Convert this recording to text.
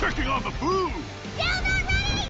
checking on the food!